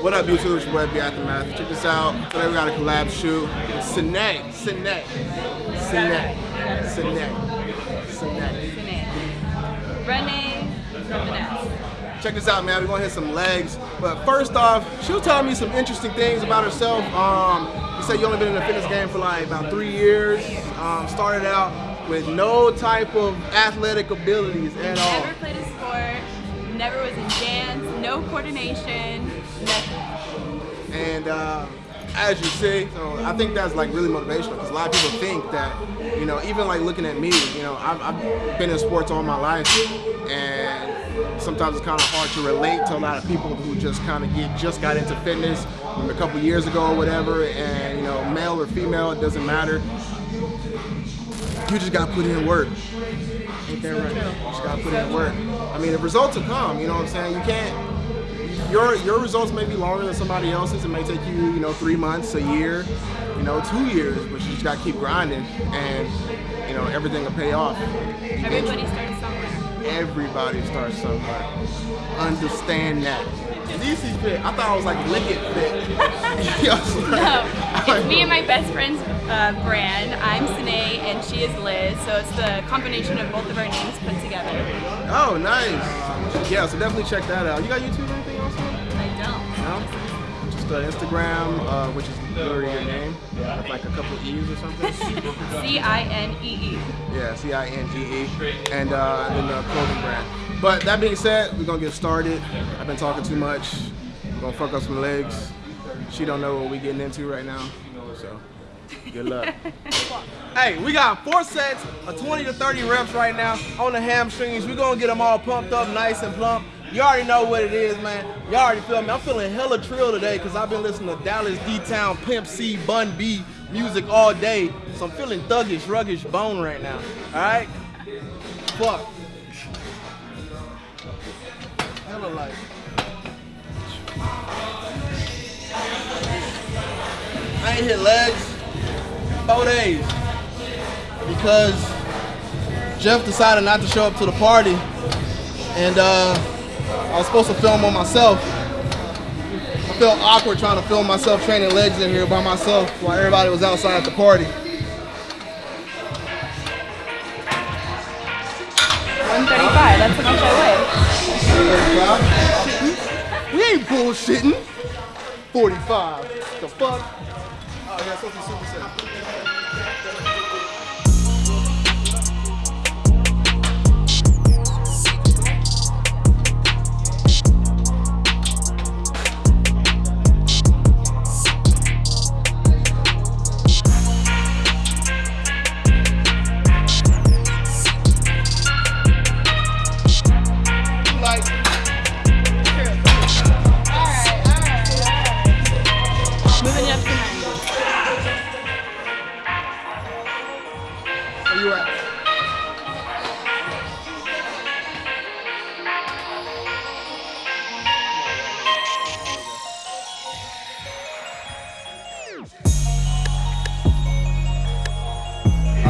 What up, YouTube? It's your boy, B Aftermath. Check this out. Today we got a collab shoot. Sine, Sine, Sine, Sine, Sine. Renee Finesse. Check this out, man. We're gonna hit some legs. But first off, she was telling me some interesting things about herself. Um, you said you only been in the fitness game for like about three years. Um, started out with no type of athletic abilities at all. Never played a sport, never was in dance, no coordination, And uh, as you see, so I think that's like really motivational because a lot of people think that, you know, even like looking at me, you know, I've, I've been in sports all my life and sometimes it's kind of hard to relate to a lot of people who just kind of get just got into fitness a couple years ago or whatever and, you know, male or female, it doesn't matter. You just got to put in work. Ain't that right? You just got to put in work. I mean, the results will come, you know what I'm saying? You can't your your results may be longer than somebody else's. It may take you, you know, three months, a year, you know, two years, but you just gotta keep grinding and you know, everything will pay off. Everybody starts somewhere. Everybody starts somewhere. Understand that. DC fit. I thought I was like lick it fit. no, it's me and my best friend's uh, brand. I'm Sine and she is Liz, so it's the combination of both of our names put together. Oh, nice. Yeah, so definitely check that out. You got YouTube Uh, Instagram, uh, which is literally your name, with like a couple of E's or something. C-I-N-E-E. -E. Yeah, C-I-N-G-E. -E. And, uh, then the clothing brand. But that being said, we're gonna get started. I've been talking too much. We're gonna fuck up some legs. She don't know what we're getting into right now, so good luck. hey, we got four sets of 20 to 30 reps right now on the hamstrings. We're gonna get them all pumped up nice and plump. You already know what it is, man. You already feel me. I'm feeling hella trill today because I've been listening to Dallas D-Town, Pimp C, Bun B music all day. So I'm feeling thuggish, ruggish bone right now. All right? Fuck. Hella like. I ain't hit legs four days because Jeff decided not to show up to the party and uh, I was supposed to film on myself. I felt awkward trying to film myself training legs in here by myself while everybody was outside at the party. 135, that's how much I weigh. We ain't bullshitting. 45. The fuck? Oh, yeah, something super set.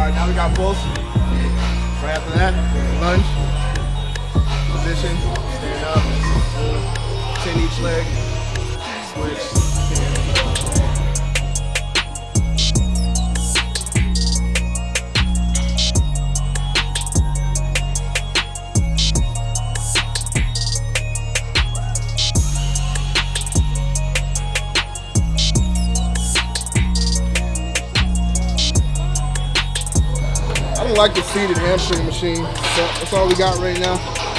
All right, now we got pulls. Right after that, lunge, position, stand up, chin each leg, switch. Like the seated hamstring machine. That's all we got right now.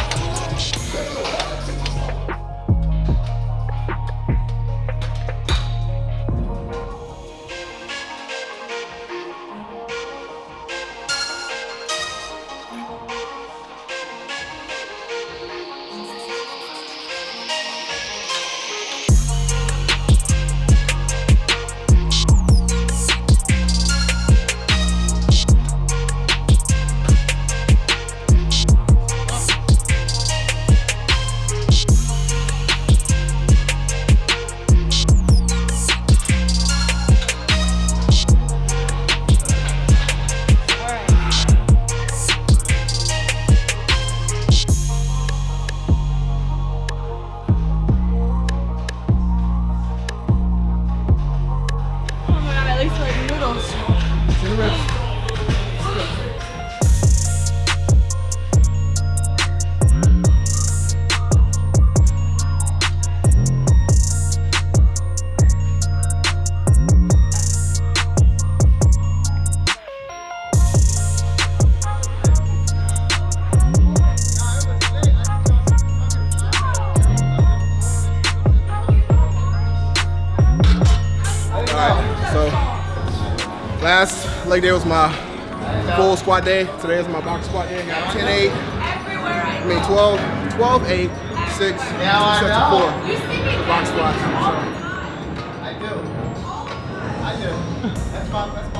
the rest. Last leg day was my full squat day. Today is my box squat day. I got 10 8, I mean 12, 12 8, 6, Now I sets of know. 4 box squats. I do. I do. That's my, that's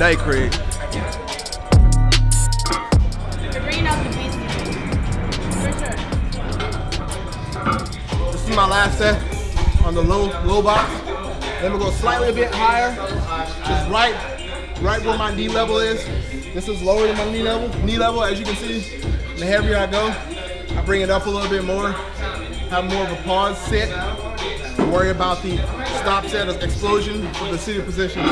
For sure. This is my last set on the low low box. Then we'll go slightly a bit higher, just right, right where my knee level is. This is lower than my knee level. Knee level, as you can see, the heavier I go, I bring it up a little bit more. Have more of a pause sit. Worry about the stop set explosion of the seated position.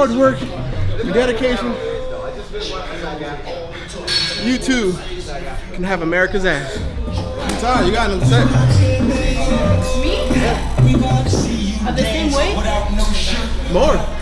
Hard work and dedication. You too can have America's ass. Ty, you got another set. Me? Of the same weight? More.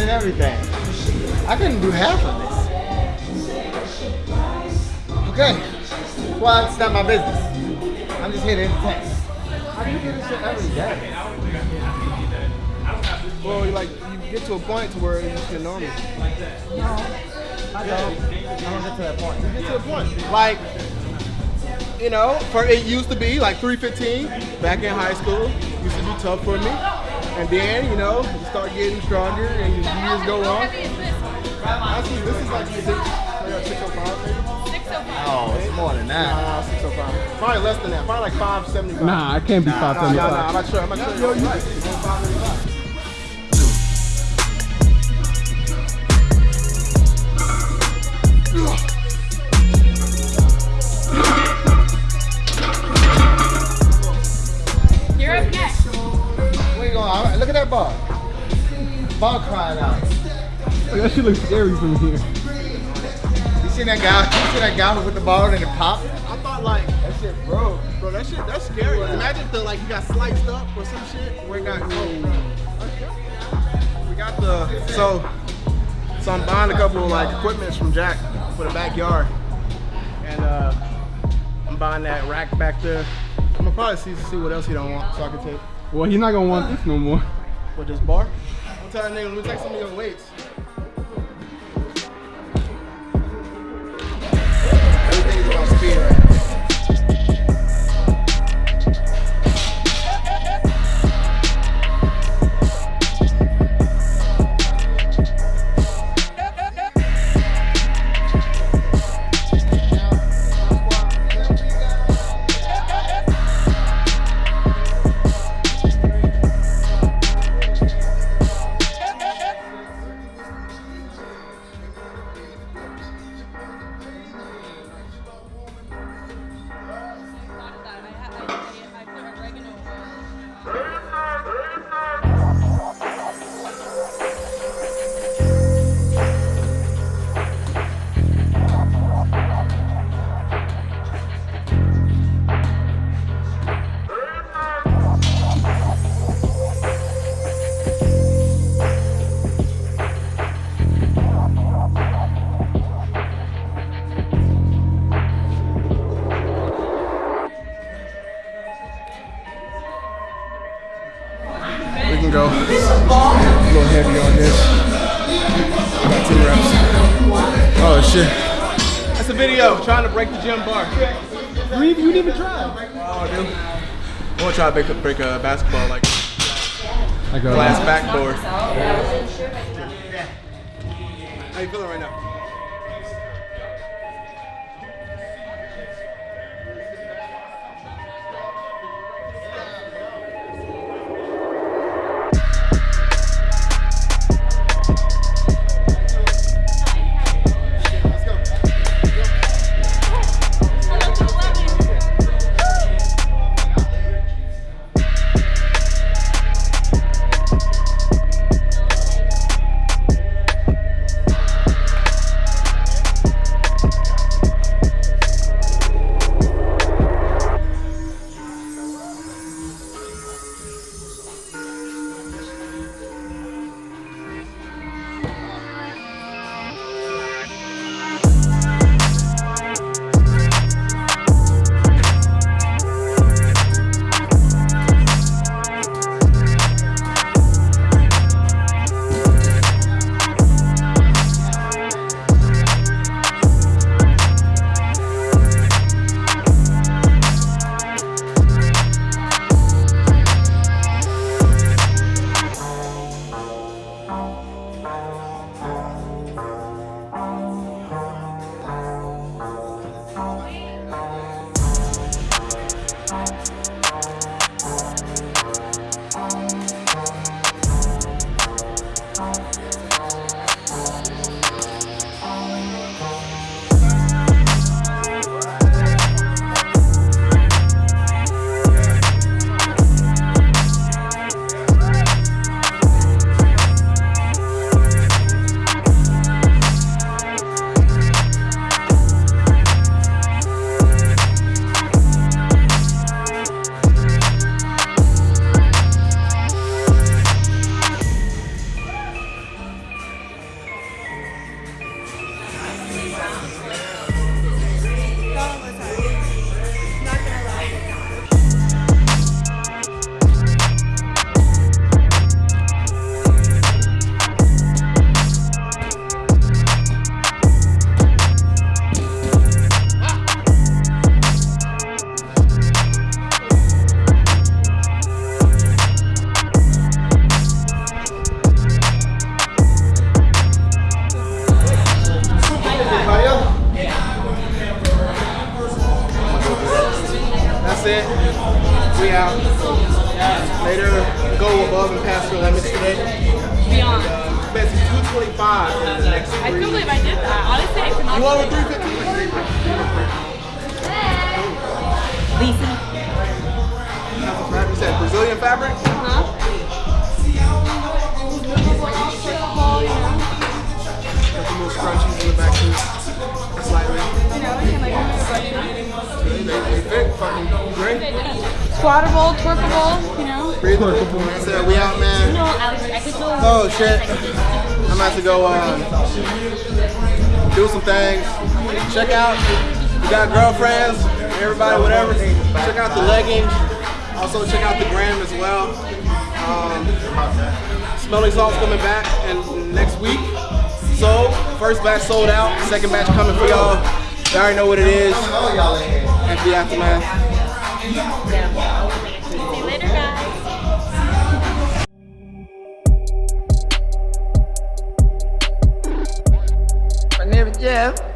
And everything. I couldn't do half of this. Okay. Well, it's not my business. I'm just here to entertain. How do you do this shit every day? Well, you like you get to a point to where it's just normal. I don't. I don't get to that point. You get to a point. Like, you know, for it used to be like 315 back in high school. Used to be tough for me. And then, you know, you start getting stronger and as years go on. heavy this? Actually, this is like six, like 605 maybe. 605. Oh, it's more than that. Nah, 605. Probably less than that. Probably like 575. Nah, I can't be Nah, nah, 575. nah, I'm not sure. I'm not sure. Yo, you right. 575. You're at that bar. Bar crying out. That shit looks scary from here. You seen that guy? You seen that guy who put the ball and it popped? I thought like that shit broke. Bro, that shit, that's scary. Imagine if the, like you got sliced up or some shit where it got bro. We got the so so I'm buying a couple of like equipments from Jack for the backyard. And uh I'm buying that rack back there. I'm gonna probably see see what else he don't want so I can take Well, he's not gonna want this no more. With this bar. I'm telling nigga, let me take some of your weights. Try to break a, break a basketball like Like a glass backboard. How you feeling right now? 350? Lisa. You said Brazilian fabric? Huh? Got the little scrunchies in the back too. Slightly. You know, can like button. They, they, fit fucking great. Squattable, twerkable, you know. Breathe I we out, man. No, Alex, I could go. Oh shit. I'm about to go uh, do some things. Check out, you got girlfriends, everybody, whatever. Check out the leggings. Also check out the gram as well. Um, Smelling Salt's coming back and next week. So, first batch sold out, second batch coming for y'all. Y'all already know what it is. At aftermath. See